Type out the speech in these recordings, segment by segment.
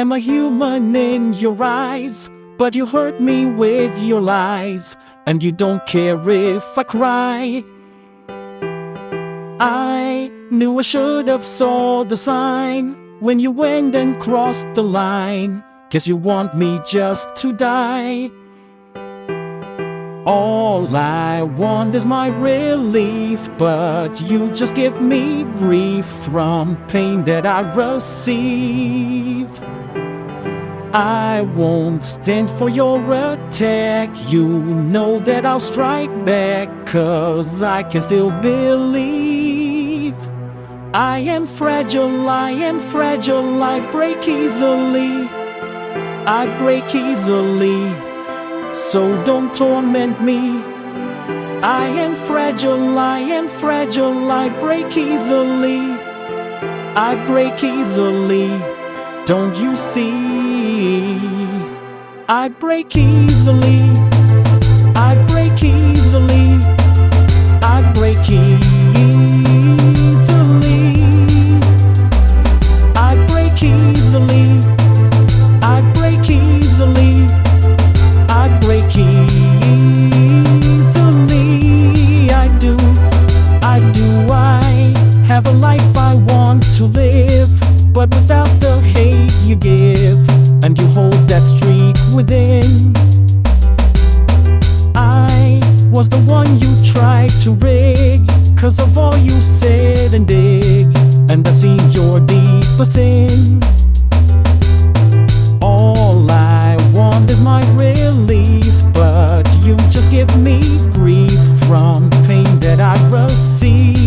am a human in your eyes, but you hurt me with your lies, and you don't care if I cry. I knew I should have saw the sign when you went and crossed the line. You want me just to die. All I want is my relief, but you just give me grief from pain that I receive. I won't stand for your attack. You know that I'll strike back, cause I can still believe. I am fragile, I am fragile, I break easily. I break easily so don't torment me. I am fragile, I am fragile, I break easily. I break easily, don't you see? I break easily, I within. I was the one you tried to rig, cause of all you said and did, and I've seen your deepest sin. All I want is my relief, but you just give me grief from pain that I receive.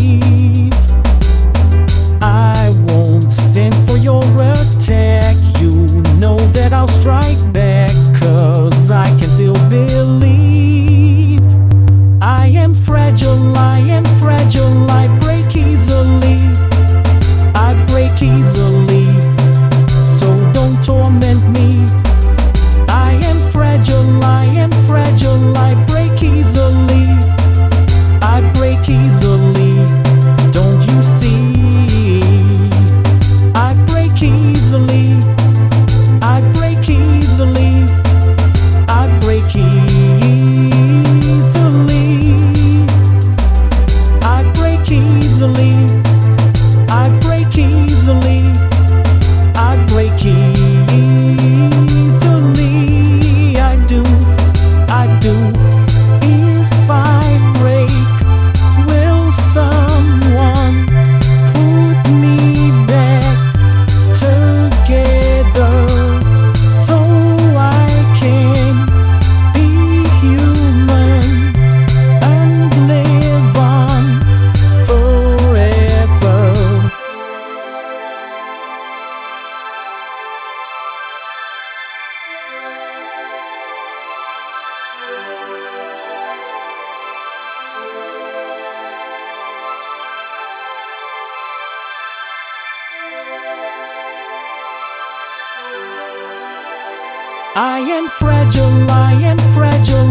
I am fragile, I am fragile,